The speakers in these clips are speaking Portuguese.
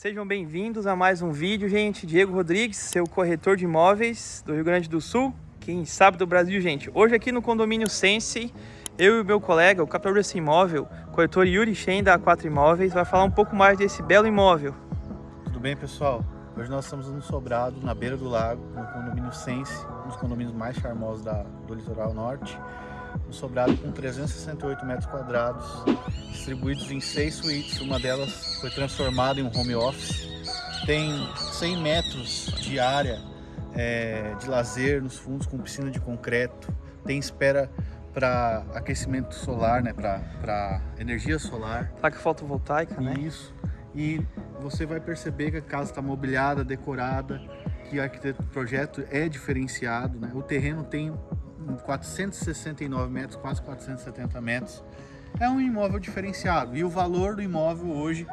Sejam bem-vindos a mais um vídeo, gente. Diego Rodrigues, seu corretor de imóveis do Rio Grande do Sul, quem sabe do Brasil, gente. Hoje aqui no condomínio Sense, eu e meu colega, o capitão desse imóvel, corretor Yuri Shen da A4 Imóveis, vai falar um pouco mais desse belo imóvel. Tudo bem, pessoal? Hoje nós estamos no Sobrado, na beira do lago, no condomínio Sense, um dos condomínios mais charmosos da, do litoral norte. Um sobrado com 368 metros quadrados, distribuídos em seis suítes. Uma delas foi transformada em um home office. Tem 100 metros de área é, de lazer nos fundos com piscina de concreto. Tem espera para aquecimento solar, né, para energia solar. Placa fotovoltaica, né? Isso. E você vai perceber que a casa está mobiliada, decorada, que o projeto é diferenciado. Né? O terreno tem 469 metros, quase 470 metros. É um imóvel diferenciado e o valor do imóvel hoje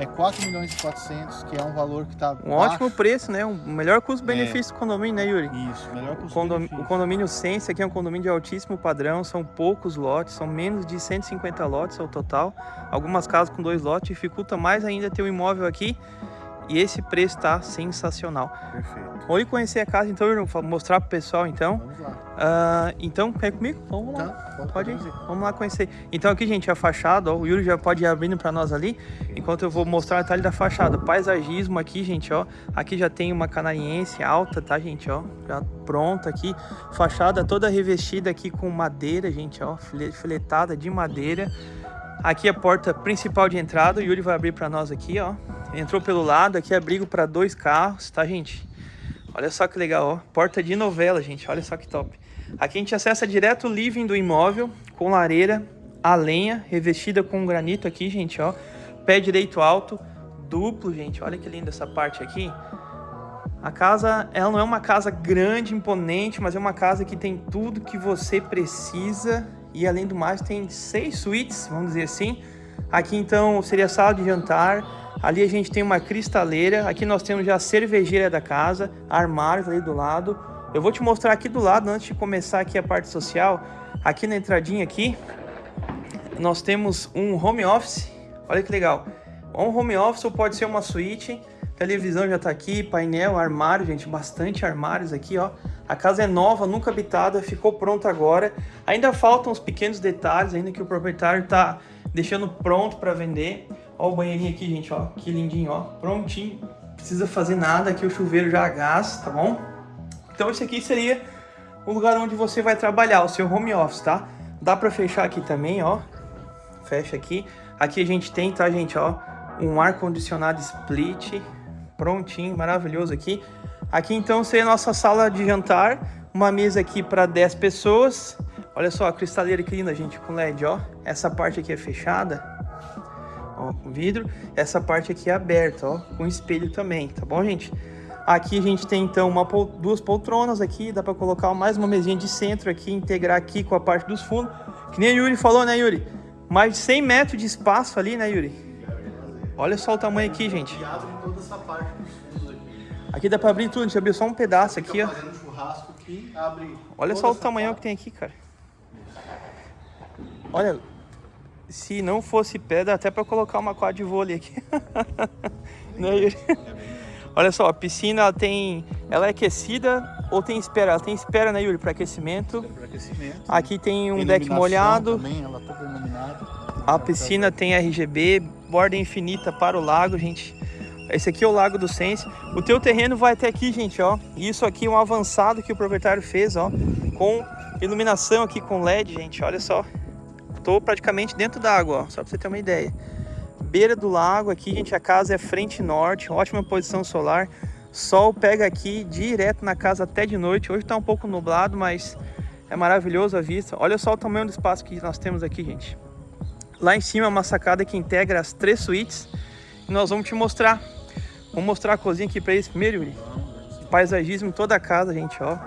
é 4 milhões e 400, que é um valor que está Um baixo. ótimo preço, né? Um melhor custo-benefício é. do condomínio, né, Yuri? Isso, melhor custo-benefício. O, condomínio Sense aqui é um condomínio de altíssimo padrão, são poucos lotes, são menos de 150 lotes ao total. Algumas casas com dois lotes, dificulta mais ainda ter um imóvel aqui e esse preço está sensacional. Perfeito. Vamos conhecer a casa então, mostrar para o pessoal então. Vamos lá. Uh, então, vem comigo? Vamos lá. Tá, pode ir. Vamos lá conhecer. Então aqui, gente, a fachada, ó, o Yuri já pode ir abrindo para nós ali, enquanto eu vou mostrar o detalhe da fachada. Paisagismo aqui, gente, ó. Aqui já tem uma canariense alta, tá, gente, ó. Já pronta aqui. Fachada toda revestida aqui com madeira, gente, ó. Filetada de madeira. Aqui a porta principal de entrada, o Yuri vai abrir para nós aqui, ó. Entrou pelo lado, aqui é abrigo para dois carros, tá, gente? Olha só que legal, ó. Porta de novela, gente. Olha só que top. Aqui a gente acessa direto o living do imóvel, com lareira, a lenha, revestida com granito aqui, gente, ó. Pé direito alto, duplo, gente. Olha que linda essa parte aqui. A casa, ela não é uma casa grande, imponente, mas é uma casa que tem tudo que você precisa e além do mais tem seis suítes, vamos dizer assim. Aqui então seria sala de jantar, ali a gente tem uma cristaleira, aqui nós temos já a cervejeira da casa, armários ali do lado. Eu vou te mostrar aqui do lado, antes de começar aqui a parte social, aqui na entradinha aqui, nós temos um home office, olha que legal. Um home office ou pode ser uma suíte, televisão já está aqui, painel, armário, gente, bastante armários aqui, ó. A casa é nova, nunca habitada, ficou pronta agora. Ainda faltam os pequenos detalhes, ainda que o proprietário está deixando pronto para vender. Ó o banheirinho aqui, gente, ó, que lindinho, ó, prontinho. Precisa fazer nada, aqui o chuveiro já a gás, tá bom? Então esse aqui seria o lugar onde você vai trabalhar, o seu home office, tá? Dá para fechar aqui também, ó. Fecha aqui. Aqui a gente tem, tá, gente, ó, um ar-condicionado split, prontinho, maravilhoso aqui. Aqui então seria a nossa sala de jantar, uma mesa aqui para 10 pessoas. Olha só a cristaleira que linda, gente, com LED, ó. Essa parte aqui é fechada, ó, com vidro. Essa parte aqui é aberta, ó, com espelho também, tá bom, gente? Aqui a gente tem então uma, duas poltronas aqui, dá para colocar mais uma mesinha de centro aqui, integrar aqui com a parte dos fundos. Que nem a Yuri falou, né, Yuri? Mais de 100 metros de espaço ali, né, Yuri? Olha só o tamanho aqui, gente. Aqui. Dá pra abrir tudo, a gente abriu só um pedaço aqui, ó. Olha só o tamanho que tem aqui, cara. Olha, se não fosse pedra, até pra colocar uma quadra de vôlei aqui. né, Yuri? Olha só, a piscina ela tem, ela é aquecida ou tem espera? Ela tem espera, né, Yuri, para aquecimento. Para aquecimento. Aqui tem um deck molhado. Também, ela toda iluminada. A piscina tem RGB, borda infinita para o lago, gente. Esse aqui é o Lago do Sense. O teu terreno vai até aqui, gente, ó. Isso aqui é um avançado que o proprietário fez, ó. Com iluminação aqui com LED, gente. Olha só. Tô praticamente dentro da água, ó. Só pra você ter uma ideia. Beira do lago aqui, gente. A casa é frente norte. Ótima posição solar. Sol pega aqui direto na casa até de noite. Hoje tá um pouco nublado, mas é maravilhoso a vista. Olha só o tamanho do espaço que nós temos aqui, gente. Lá em cima é uma sacada que integra as três suítes. E nós vamos te mostrar Vamos mostrar a cozinha aqui para eles primeiro, Yuri. Paisagismo toda a casa, gente, ó.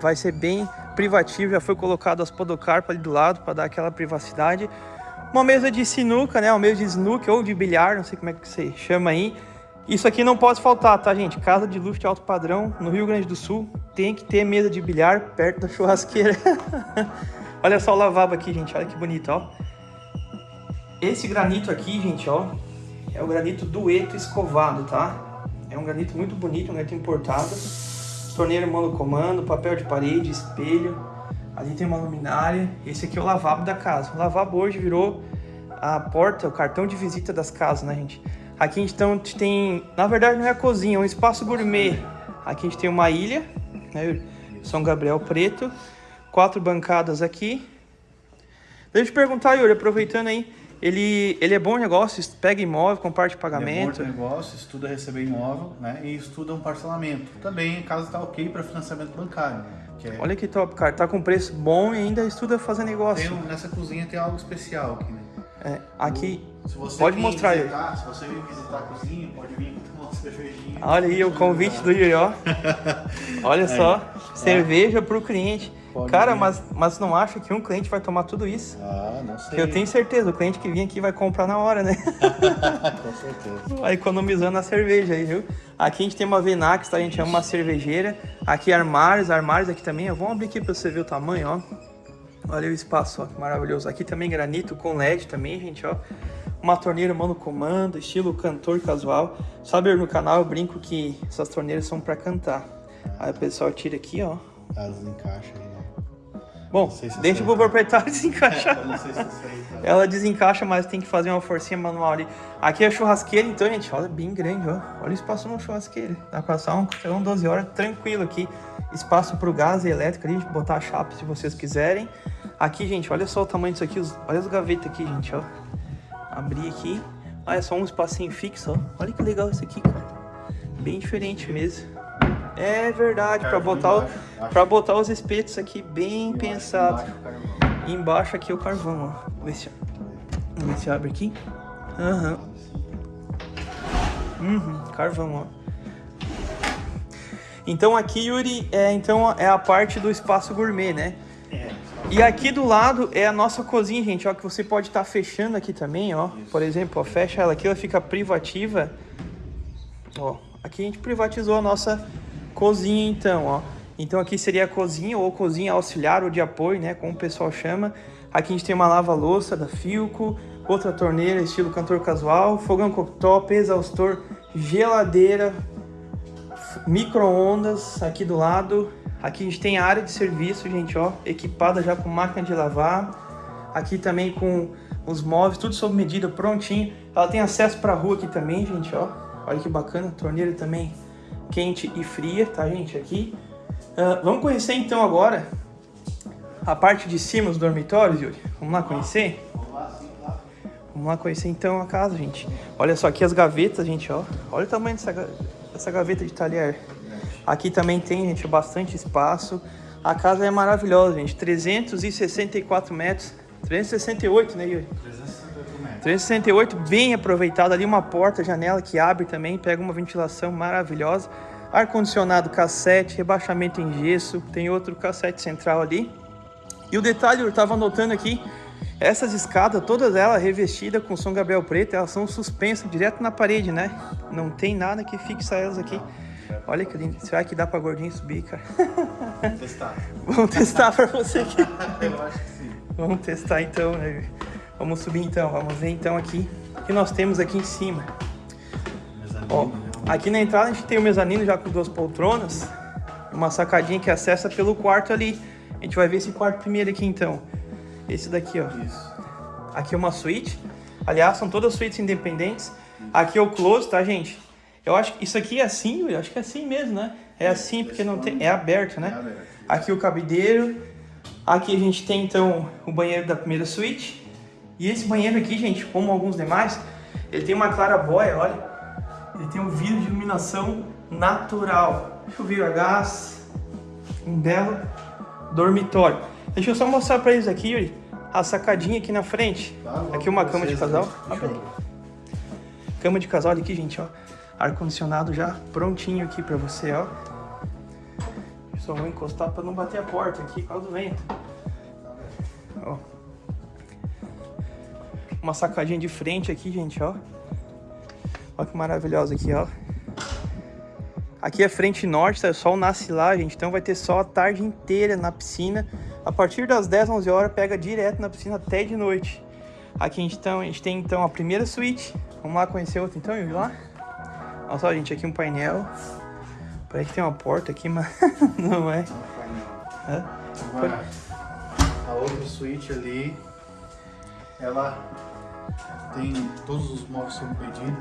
Vai ser bem privativo, já foi colocado as podocarpas ali do lado para dar aquela privacidade. Uma mesa de sinuca, né? Uma mesa de snooker ou de bilhar, não sei como é que você chama aí. Isso aqui não pode faltar, tá, gente? Casa de luxo de alto padrão no Rio Grande do Sul. Tem que ter mesa de bilhar perto da churrasqueira. Olha só o lavabo aqui, gente. Olha que bonito, ó. Esse granito aqui, gente, ó é o granito dueto escovado, tá? É um granito muito bonito, um granito importado. Torneira monocomando, papel de parede, espelho. Ali tem uma luminária. Esse aqui é o lavabo da casa. O lavabo hoje virou a porta, o cartão de visita das casas, né, gente? Aqui então tem, na verdade não é a cozinha, é um espaço gourmet. Aqui a gente tem uma ilha, né, São Gabriel Preto. Quatro bancadas aqui. Deixa eu te perguntar, Yuri, aproveitando aí, ele, ele é bom negócio, pega imóvel, comparte pagamento. Ele é bom negócio, estuda receber imóvel, né? E estuda um parcelamento. Também, caso está ok para financiamento bancário. Que é... Olha que top, cara. Tá com preço bom e ainda estuda fazer negócio. Tem, nessa cozinha tem algo especial aqui, né? É, aqui, pode mostrar visitar, aí. Se você vir visitar a cozinha, pode vir tomar uma cervejinha. Olha aí o convite do Yuri, ó. Olha só, cerveja para o cliente. Pode Cara, mas, mas não acha que um cliente vai tomar tudo isso? Ah, não sei. Eu tenho certeza, o cliente que vem aqui vai comprar na hora, né? Com certeza. Vai economizando a cerveja aí, viu? Aqui a gente tem uma Venax, tá? A gente é uma cervejeira. Aqui armários, armários aqui também. Vamos abrir aqui para você ver o tamanho, ó. Olha o espaço, ó, que maravilhoso. Aqui também granito com LED também, gente, ó. Uma torneira mano comando, estilo cantor casual. Sabe, no canal eu brinco que essas torneiras são para cantar. Aí o pessoal tira aqui, ó. Elas encaixam aí. Bom, se deixa pro proprietário desencaixar. Se tá. Ela desencaixa, mas tem que fazer uma forcinha manual ali. Aqui é a churrasqueira, então, gente, olha, bem grande, ó. Olha o espaço no churrasqueira. Dá pra passar um, um 12 horas tranquilo aqui. Espaço pro gás e elétrico ali, botar a chapa se vocês quiserem. Aqui, gente, olha só o tamanho disso aqui. Olha as gavetas aqui, gente, ó. Abrir aqui. Ah, é só um espacinho fixo, ó. Olha que legal isso aqui, cara. Bem diferente mesmo. É verdade, para botar, para botar os espetos aqui bem pensado. Embaixo aqui é o carvão, ó. Vamos ver se, vamos ver se abre aqui. Aham. Uhum. uhum, carvão, ó. Então aqui, Yuri, é, então, é a parte do espaço gourmet, né? É. E aqui do lado é a nossa cozinha, gente, ó, que você pode estar tá fechando aqui também, ó. Por exemplo, ó, fecha ela aqui, ela fica privativa. Ó, aqui a gente privatizou a nossa Cozinha então, ó. Então aqui seria a cozinha ou cozinha auxiliar ou de apoio, né, como o pessoal chama. Aqui a gente tem uma lava-louça da Filco, outra torneira estilo cantor casual, fogão cooktop, exaustor, geladeira, micro-ondas aqui do lado. Aqui a gente tem a área de serviço, gente, ó, equipada já com máquina de lavar. Aqui também com os móveis, tudo sob medida, prontinho. Ela tem acesso para a rua aqui também, gente, ó. Olha que bacana, torneira também quente e fria, tá, gente? Aqui. Uh, vamos conhecer, então, agora a parte de cima dos dormitórios, Yuri? Vamos lá conhecer? Vamos lá conhecer, então, a casa, gente. Olha só aqui as gavetas, gente, ó. Olha o tamanho dessa, dessa gaveta de talher. Aqui também tem, gente, bastante espaço. A casa é maravilhosa, gente. 364 metros. 368, né, Yuri? 368, bem aproveitado. Ali uma porta, janela que abre também, pega uma ventilação maravilhosa. Ar-condicionado cassete, rebaixamento em gesso, tem outro cassete central ali. E o detalhe, eu estava notando aqui, essas escadas, todas elas revestidas com São Gabriel preto, elas são suspensas direto na parede, né? Não tem nada que fixa elas aqui. Olha que lindo. Será que dá para gordinho subir, cara? Vamos testar. Vamos testar para você aqui. eu acho que sim. Vamos testar então, né? Vamos subir então, vamos ver então aqui o que nós temos aqui em cima. Ó, aqui na entrada a gente tem o mezanino já com duas poltronas, uma sacadinha que acessa pelo quarto ali. A gente vai ver esse quarto primeiro aqui então. Esse daqui, ó. Isso. Aqui é uma suíte. Aliás, são todas suítes independentes. Aqui é o close, tá, gente? Eu acho que isso aqui é assim, eu acho que é assim mesmo, né? É assim porque não tem, é aberto, né? É aqui o cabideiro. Aqui a gente tem então o banheiro da primeira suíte. E esse banheiro aqui, gente, como alguns demais, ele tem uma clarabóia, olha. Ele tem um vidro de iluminação natural. Chuveiro a gás, um belo dormitório. Deixa eu só mostrar para eles aqui, Yuri, a sacadinha aqui na frente. Tá, aqui uma cama de casal. Cama de casal aqui, gente, ó. Ar-condicionado já prontinho aqui para você, ó. Só vou encostar para não bater a porta aqui por causa do vento. Ó. Uma sacadinha de frente aqui, gente, ó. Olha que maravilhosa aqui, ó. Aqui é frente norte, tá? o sol nasce lá, gente. Então vai ter sol a tarde inteira na piscina. A partir das 10, 11 horas, pega direto na piscina até de noite. Aqui a gente, então, a gente tem então a primeira suíte, Vamos lá conhecer outro então, Yuri, lá? Olha só, gente, aqui um painel. Parece que tem uma porta aqui, mas não é. é? A outra suíte ali, ela tem todos os móveis sob pedido.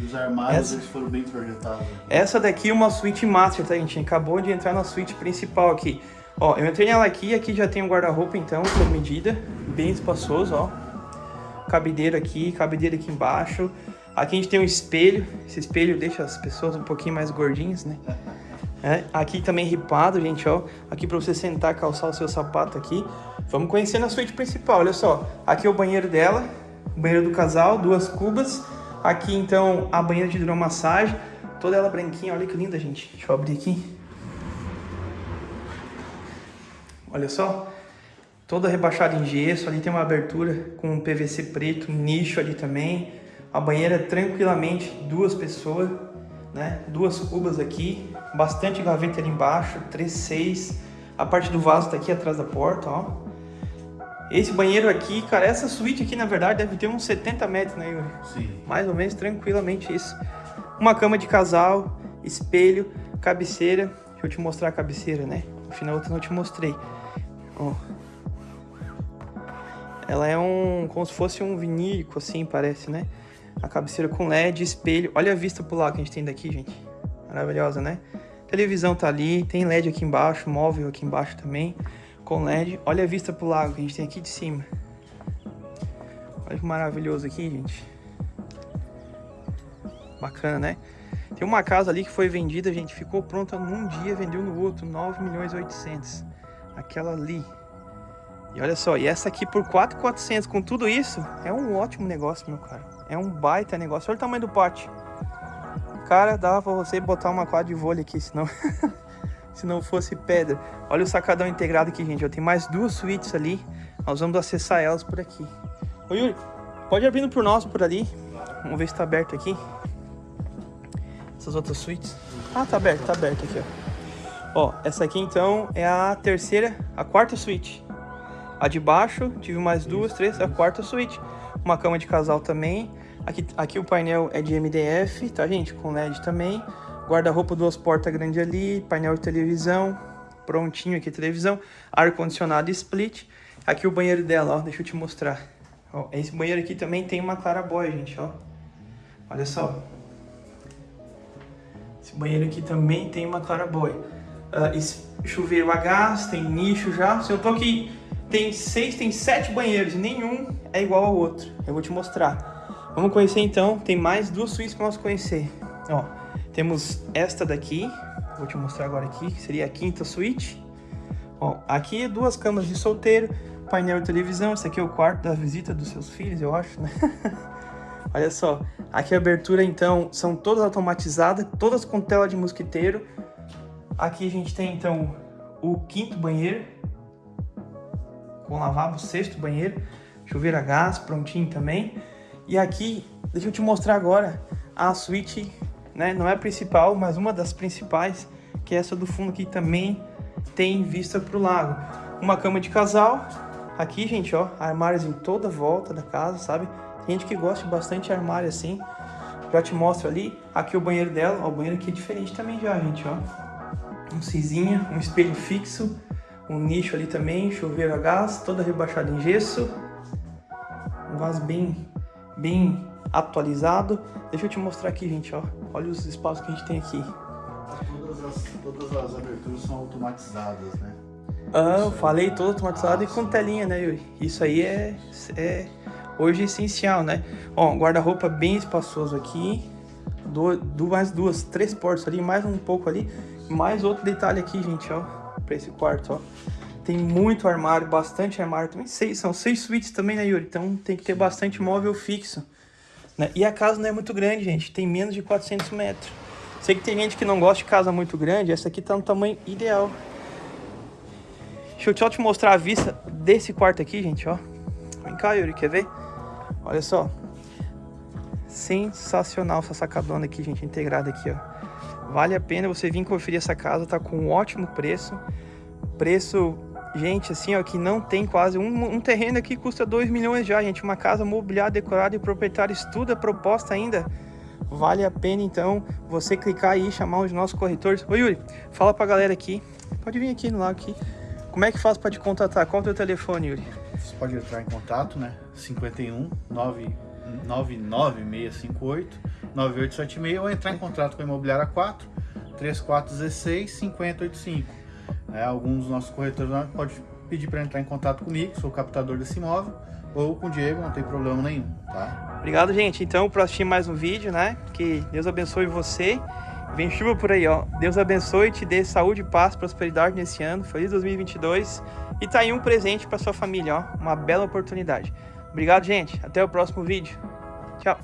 E os armários essa, eles foram bem projetados. Essa daqui é uma suíte master, tá, gente? Acabou de entrar na suíte principal aqui. Ó, eu entrei nela aqui, aqui já tem um guarda-roupa, então, sob medida. Bem espaçoso, ó. Cabideira aqui, cabideira aqui embaixo. Aqui a gente tem um espelho. Esse espelho deixa as pessoas um pouquinho mais gordinhas, né? É, aqui também ripado, gente, ó. Aqui pra você sentar, calçar o seu sapato aqui. Vamos conhecer na suíte principal, olha só. Aqui é o banheiro dela, banheiro do casal, duas cubas. Aqui, então, a banheira de hidromassagem. Toda ela branquinha, olha que linda, gente. Deixa eu abrir aqui. Olha só, toda rebaixada em gesso, ali tem uma abertura com PVC preto, nicho ali também. A banheira tranquilamente, duas pessoas, né? Duas cubas aqui, bastante gaveta ali embaixo, 3,6. A parte do vaso tá aqui atrás da porta, ó. Esse banheiro aqui, cara, essa suíte aqui, na verdade, deve ter uns 70 metros, né, Yuri? Sim. Mais ou menos, tranquilamente isso. Uma cama de casal, espelho, cabeceira. Deixa eu te mostrar a cabeceira, né? No final eu não te mostrei. Ó. Ela é um... como se fosse um vinílico, assim, parece, né? A cabeceira com LED, espelho. Olha a vista pro lado que a gente tem daqui, gente. Maravilhosa, né? Televisão tá ali, tem LED aqui embaixo, móvel aqui embaixo também, com LED. Olha a vista pro lago que a gente tem aqui de cima. Olha que maravilhoso aqui, gente. Bacana, né? Tem uma casa ali que foi vendida, gente, ficou pronta num dia, vendeu no outro, 9 milhões e 800 aquela ali. E olha só, e essa aqui por 4,400 com tudo isso, é um ótimo negócio, meu cara. É um baita negócio. Olha o tamanho do pote. Cara, dava pra você botar uma quadra de vôlei aqui, senão... se não fosse pedra. Olha o sacadão integrado aqui, gente. Eu tenho mais duas suítes ali. Nós vamos acessar elas por aqui. Ô, Yuri, pode abrindo por nós por ali. Vamos ver se tá aberto aqui. Essas outras suítes. Ah, tá aberto, tá aberto aqui, ó. Ó, essa aqui então é a terceira, a quarta suíte. A de baixo, tive mais duas, três, a quarta suíte. Uma cama de casal também. Aqui, aqui o painel é de MDF, tá gente? Com LED também. Guarda-roupa, duas portas grandes ali, painel de televisão, prontinho aqui televisão. Ar-condicionado split. Aqui o banheiro dela, ó, deixa eu te mostrar. Ó, esse banheiro aqui também tem uma clarabóia, gente, ó. Olha só. Esse banheiro aqui também tem uma clarabóia uh, chuveiro a gás, tem nicho já. Se eu tô aqui, tem seis, tem sete banheiros e nenhum é igual ao outro. Eu vou te mostrar. Vamos conhecer então, tem mais duas suítes para nós conhecer. Ó, temos esta daqui, vou te mostrar agora aqui, que seria a quinta suíte. Ó, aqui duas camas de solteiro, painel de televisão, esse aqui é o quarto da visita dos seus filhos, eu acho, né? Olha só, aqui a abertura então são todas automatizadas, todas com tela de mosquiteiro, Aqui a gente tem então o quinto banheiro com lavabo, sexto banheiro, chuveiro a gás, prontinho também. E aqui, deixa eu te mostrar agora a suíte, né? Não é a principal, mas uma das principais, que é essa do fundo aqui também tem vista para o lago. Uma cama de casal. Aqui, gente, ó, armários em toda volta da casa, sabe? Tem gente que gosta bastante de armário assim. Já te mostro ali. Aqui o banheiro dela, ó, o banheiro aqui é diferente também já, gente, ó um cizinha, um espelho fixo, um nicho ali também, chuveiro a gás, toda rebaixada em gesso, um vaso bem, bem atualizado. Deixa eu te mostrar aqui, gente, ó. Olha os espaços que a gente tem aqui. Todas as, todas as aberturas são automatizadas, né? Ah, eu falei todo automatizado ah, e com telinha, né, Yuri? Isso aí é, é hoje essencial, né? Ó, guarda-roupa bem espaçoso aqui. Do, do, mais duas, três portas ali, mais um pouco ali. Mais outro detalhe aqui, gente, ó, pra esse quarto, ó. Tem muito armário, bastante armário também. Seis, são seis suítes também, né, Yuri? Então tem que ter bastante móvel fixo. Né? E a casa não é muito grande, gente. Tem menos de 400 metros. Sei que tem gente que não gosta de casa muito grande. Essa aqui tá no tamanho ideal. Deixa eu só te mostrar a vista desse quarto aqui, gente, ó. Vem cá, Yuri, quer ver? Olha só. Sensacional essa sacadona aqui, gente, integrada aqui, ó. Vale a pena você vir conferir essa casa, tá com um ótimo preço. Preço gente, assim, ó, que não tem quase um, um terreno aqui custa 2 milhões já, gente. Uma casa mobiliada, decorada e proprietário estuda a proposta ainda. Vale a pena, então, você clicar aí e chamar os nossos corretores. Ô, Yuri, fala pra galera aqui. Pode vir aqui no lado aqui. Como é que faz para te contatar? Qual é o teu telefone, Yuri? Você pode entrar em contato, né? 51 99658 9876 ou entrar em contato com a Imobiliária 4 3416 5085. É, alguns dos nossos corretores pode pedir para entrar em contato comigo, sou o captador desse imóvel, ou com o Diego, não tem problema nenhum, tá? Obrigado, gente. Então, para assistir mais um vídeo, né? Que Deus abençoe você. Vem chuva por aí, ó. Deus abençoe, te dê saúde, paz, prosperidade nesse ano. Feliz 2022. E tá aí um presente para sua família, ó. Uma bela oportunidade. Obrigado, gente. Até o próximo vídeo. Tchau.